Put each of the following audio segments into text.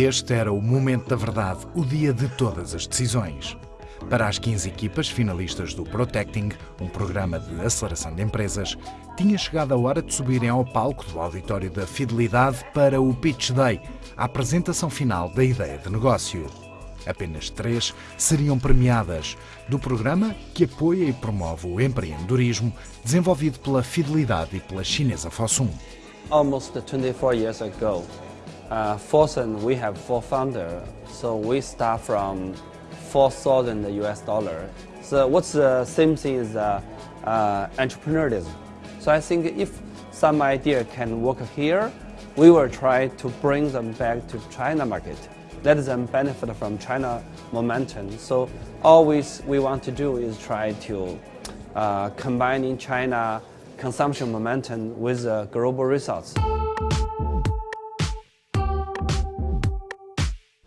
Este era o momento da verdade, o dia de todas as decisões. Para as 15 equipas finalistas do Protecting, um programa de aceleração de empresas, tinha chegado a hora de subirem ao palco do auditório da Fidelidade para o Pitch Day, a apresentação final da ideia de negócio. Apenas três seriam premiadas, do programa que apoia e promove o empreendedorismo, desenvolvido pela Fidelidade e pela chinesa Fosun. Almost 24 years ago, uh, Fosun, we have four founders, so we start from 4,000 US dollar. So what's the same thing is uh, uh, entrepreneurship. So I think if some idea can work here, we will try to bring them back to China market. Let them benefit from China momentum. So always we want to do is try to uh, combining China consumption momentum with uh, global results.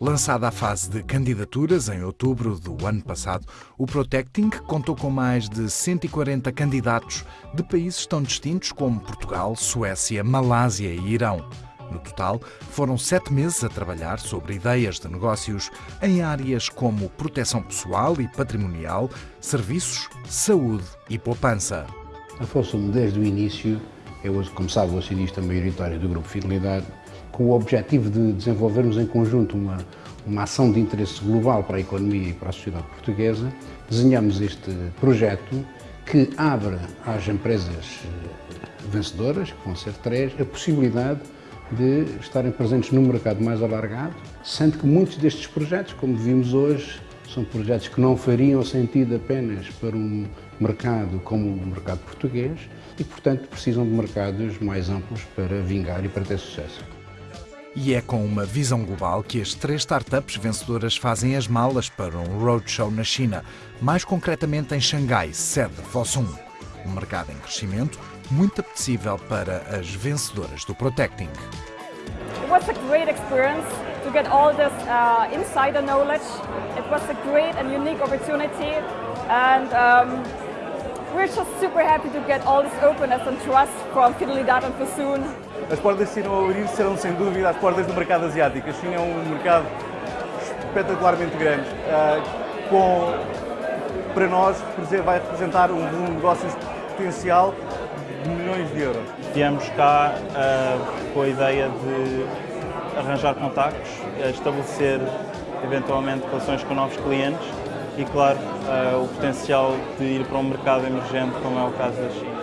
Lançada a fase de candidaturas em outubro do ano passado, o Protecting contou com mais de 140 candidatos de países tão distintos como Portugal, Suécia, Malásia e Irão. No total, foram sete meses a trabalhar sobre ideias de negócios em áreas como proteção pessoal e patrimonial, serviços, saúde e poupança. A Fossum, desde o início, como sabe, o acionista maioritário do Grupo Fidelidade, com o objetivo de desenvolvermos em conjunto uma, uma ação de interesse global para a economia e para a sociedade portuguesa, desenhamos este projeto que abre às empresas eh, vencedoras, que vão ser três, a possibilidade de estarem presentes num mercado mais alargado, sendo que muitos destes projetos, como vimos hoje, são projetos que não fariam sentido apenas para um mercado como o mercado português e, portanto, precisam de mercados mais amplos para vingar e para ter sucesso. E é com uma visão global que as três startups vencedoras fazem as malas para um roadshow na China, mais concretamente em Xangai, sede Fosun. Um mercado em crescimento muito apetecível para as vencedoras do Protecting. It was a great experience to get all this uh, insider knowledge. It was a great and unique opportunity and um, we're just super happy to get all this openness and trust from Fidelidade and Fosun. As portas de China ao abrir serão sem dúvida as portas do mercado asiático. A China é um mercado espetacularmente grande, uh, com, para nós vai representar um volume de negócios potencial de milhões de euros. Viemos cá uh, com a ideia de arranjar contactos, estabelecer eventualmente relações com novos clientes e, claro, uh, o potencial de ir para um mercado emergente como é o caso da China.